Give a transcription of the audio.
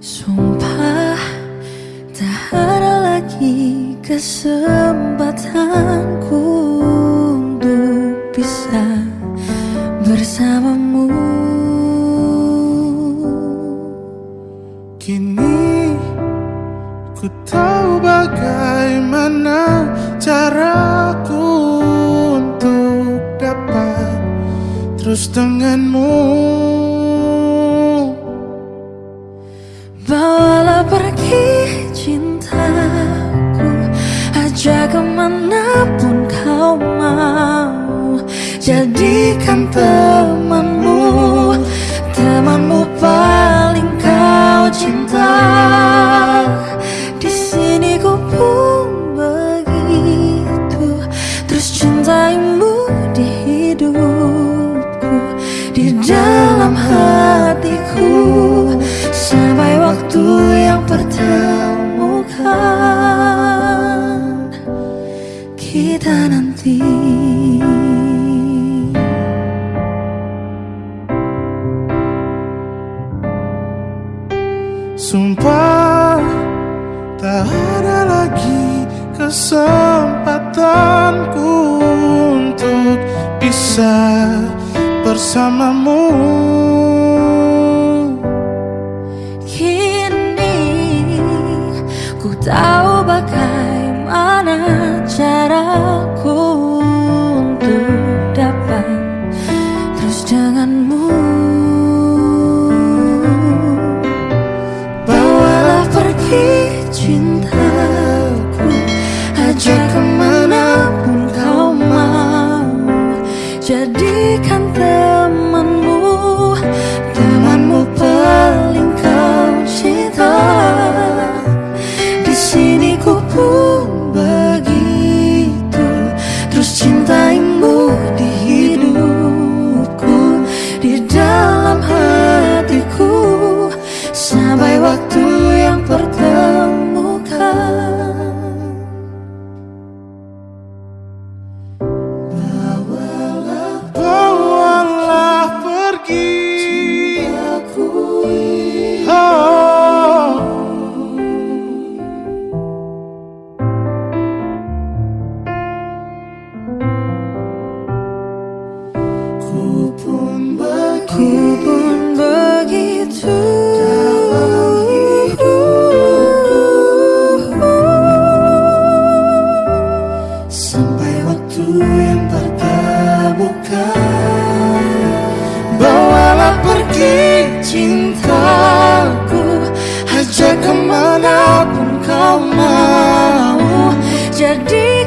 Sumpah tak ada lagi kesempatanku untuk bisa bersamamu. Kini ku tahu bagaimana caraku untuk dapat terus denganmu Bawalah pergi cintaku. Ajak ke mana pun kau mau. Jadikan temanmu. Temanmu paling kau cinta. Di sini ku pun begitu. Terus cintaimu di hidupku. Di dalam Sampai waktu yang pertemukan Kita nanti. Sumpah tak ada lagi kesempatanku untuk bisa bersamamu tahu bagaimana caraku untuk dapat. Terus denganmu. Bawalah pergi cintaku. Ajak ke mana pun kau mau. Jadikan temanmu sini ku pun begitu. Terus cintaimu di hidupku Di dalam hatiku. Sampai waktu yang pertemukan Ku pun begitu. Sampai waktu yang pertemukan Bawalah pergi cintaku. Ajak ke mana pun kau mau Jadi